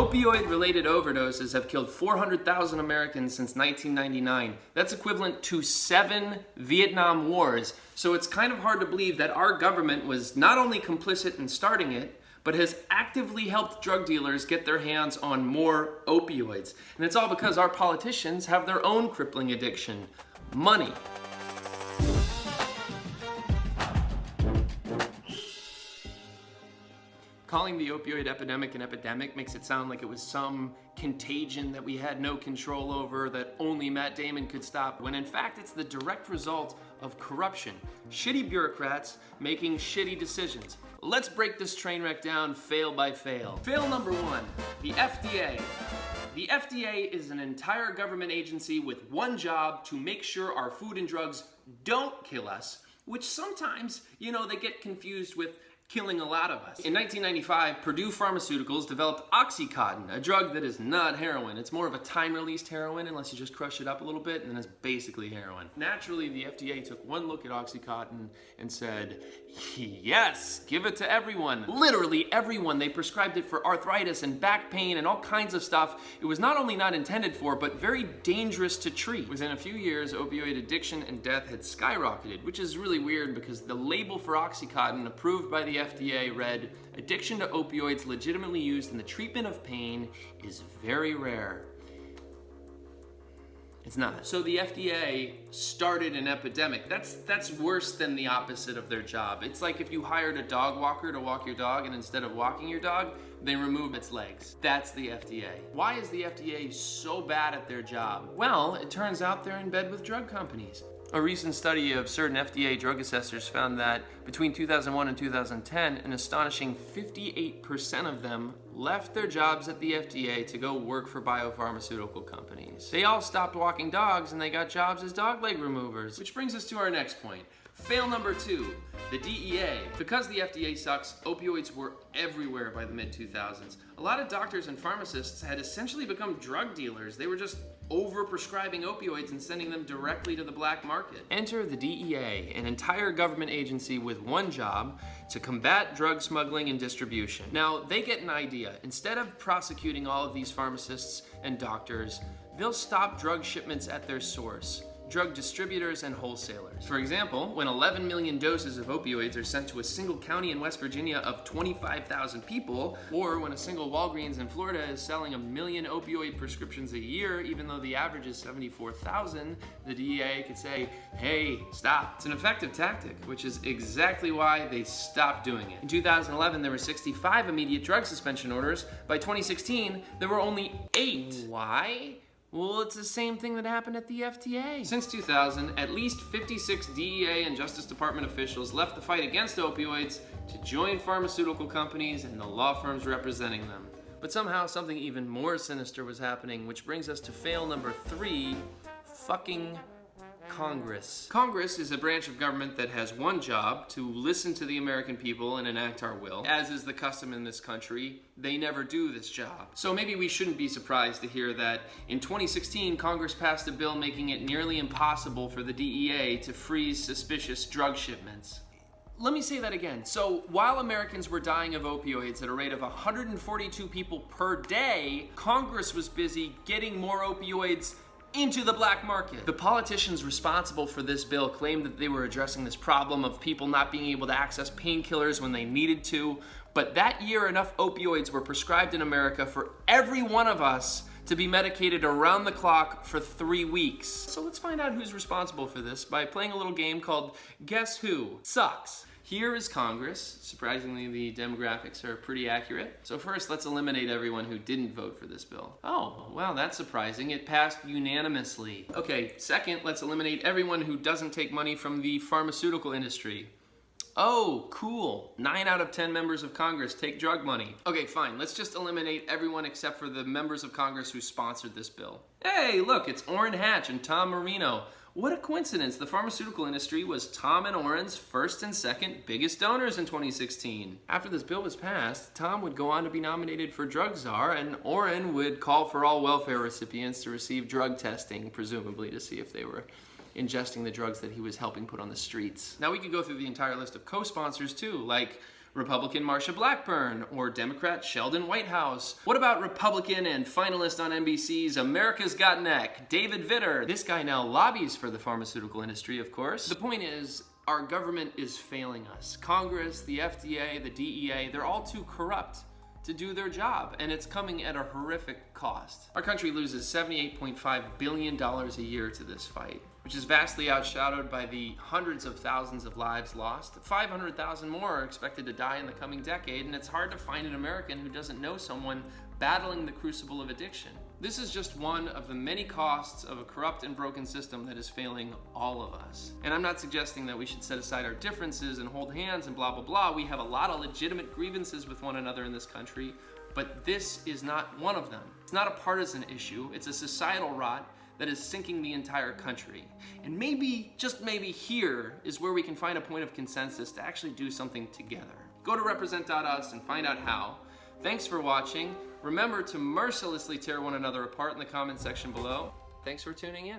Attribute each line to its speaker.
Speaker 1: Opioid-related overdoses have killed 400,000 Americans since 1999. That's equivalent to seven Vietnam Wars. So it's kind of hard to believe that our government was not only complicit in starting it, but has actively helped drug dealers get their hands on more opioids. And it's all because our politicians have their own crippling addiction, money. Calling the opioid epidemic an epidemic makes it sound like it was some contagion that we had no control over that only Matt Damon could stop, when in fact it's the direct result of corruption. Shitty bureaucrats making shitty decisions. Let's break this train wreck down fail by fail. Fail number one, the FDA. The FDA is an entire government agency with one job to make sure our food and drugs don't kill us, which sometimes, you know, they get confused with killing a lot of us. In 1995, Purdue Pharmaceuticals developed Oxycontin, a drug that is not heroin. It's more of a time-released heroin unless you just crush it up a little bit and then it's basically heroin. Naturally, the FDA took one look at Oxycontin and said, yes, give it to everyone. Literally everyone. They prescribed it for arthritis and back pain and all kinds of stuff. It was not only not intended for, but very dangerous to treat. Within a few years, opioid addiction and death had skyrocketed, which is really weird because the label for Oxycontin approved by the FDA read, addiction to opioids legitimately used in the treatment of pain is very rare. It's not. So the FDA started an epidemic. That's that's worse than the opposite of their job. It's like if you hired a dog walker to walk your dog and instead of walking your dog, they remove its legs. That's the FDA. Why is the FDA so bad at their job? Well, it turns out they're in bed with drug companies. A recent study of certain FDA drug assessors found that between 2001 and 2010, an astonishing 58% of them left their jobs at the FDA to go work for biopharmaceutical companies. They all stopped walking dogs and they got jobs as dog leg removers. Which brings us to our next point. Fail number two, the DEA. Because the FDA sucks, opioids were everywhere by the mid-2000s. A lot of doctors and pharmacists had essentially become drug dealers. They were just over-prescribing opioids and sending them directly to the black market. Enter the DEA, an entire government agency with one job to combat drug smuggling and distribution. Now, they get an idea. Instead of prosecuting all of these pharmacists and doctors, they'll stop drug shipments at their source drug distributors and wholesalers. For example, when 11 million doses of opioids are sent to a single county in West Virginia of 25,000 people, or when a single Walgreens in Florida is selling a million opioid prescriptions a year, even though the average is 74,000, the DEA could say, hey, stop. It's an effective tactic, which is exactly why they stopped doing it. In 2011, there were 65 immediate drug suspension orders. By 2016, there were only eight. Why? Well, it's the same thing that happened at the FDA. Since 2000, at least 56 DEA and Justice Department officials left the fight against opioids to join pharmaceutical companies and the law firms representing them. But somehow something even more sinister was happening, which brings us to fail number three, fucking Congress. Congress is a branch of government that has one job, to listen to the American people and enact our will. As is the custom in this country, they never do this job. So maybe we shouldn't be surprised to hear that in 2016, Congress passed a bill making it nearly impossible for the DEA to freeze suspicious drug shipments let me say that again. So while Americans were dying of opioids at a rate of 142 people per day, Congress was busy getting more opioids into the black market. The politicians responsible for this bill claimed that they were addressing this problem of people not being able to access painkillers when they needed to, but that year enough opioids were prescribed in America for every one of us to be medicated around the clock for three weeks. So let's find out who's responsible for this by playing a little game called Guess Who Sucks. Here is Congress. Surprisingly, the demographics are pretty accurate. So first, let's eliminate everyone who didn't vote for this bill. Oh, well, that's surprising. It passed unanimously. Okay, second, let's eliminate everyone who doesn't take money from the pharmaceutical industry. Oh, cool. Nine out of 10 members of Congress take drug money. Okay, fine. Let's just eliminate everyone except for the members of Congress who sponsored this bill. Hey, look, it's Orrin Hatch and Tom Marino. What a coincidence. The pharmaceutical industry was Tom and Orrin's first and second biggest donors in 2016. After this bill was passed, Tom would go on to be nominated for drug czar and Orrin would call for all welfare recipients to receive drug testing, presumably to see if they were ingesting the drugs that he was helping put on the streets. Now we could go through the entire list of co-sponsors too, like Republican Marsha Blackburn or Democrat Sheldon Whitehouse? What about Republican and finalist on NBC's America's Got Neck, David Vitter? This guy now lobbies for the pharmaceutical industry, of course. The point is, our government is failing us. Congress, the FDA, the DEA, they're all too corrupt to do their job, and it's coming at a horrific cost. Our country loses $78.5 billion a year to this fight, which is vastly outshadowed by the hundreds of thousands of lives lost. 500,000 more are expected to die in the coming decade, and it's hard to find an American who doesn't know someone battling the crucible of addiction. This is just one of the many costs of a corrupt and broken system that is failing all of us. And I'm not suggesting that we should set aside our differences and hold hands and blah, blah, blah. We have a lot of legitimate grievances with one another in this country, but this is not one of them. It's not a partisan issue, it's a societal rot that is sinking the entire country. And maybe, just maybe here, is where we can find a point of consensus to actually do something together. Go to represent.us and find out how. Thanks for watching. Remember to mercilessly tear one another apart in the comment section below. Thanks for tuning in.